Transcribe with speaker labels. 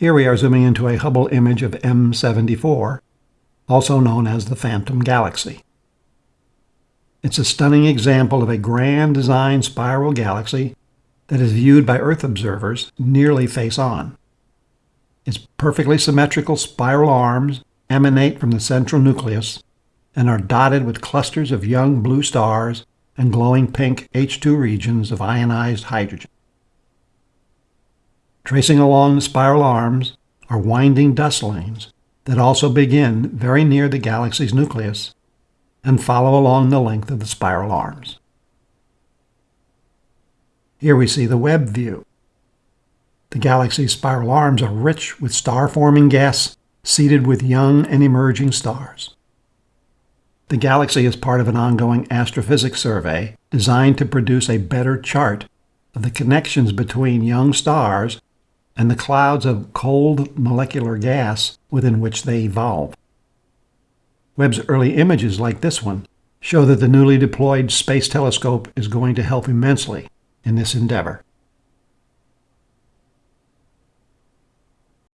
Speaker 1: Here we are zooming into a Hubble image of M74, also known as the Phantom Galaxy. It's a stunning example of a grand design spiral galaxy that is viewed by Earth observers nearly face on. Its perfectly symmetrical spiral arms emanate from the central nucleus and are dotted with clusters of young blue stars and glowing pink H II regions of ionized hydrogen. Tracing along the spiral arms are winding dust lanes that also begin very near the galaxy's nucleus and follow along the length of the spiral arms. Here we see the Webb view. The galaxy's spiral arms are rich with star-forming gas seeded with young and emerging stars. The galaxy is part of an ongoing astrophysics survey designed to produce a better chart of the connections between young stars and the clouds of cold molecular gas within which they evolve. Webb's early images, like this one, show that the newly deployed Space Telescope is going to help immensely in this endeavor.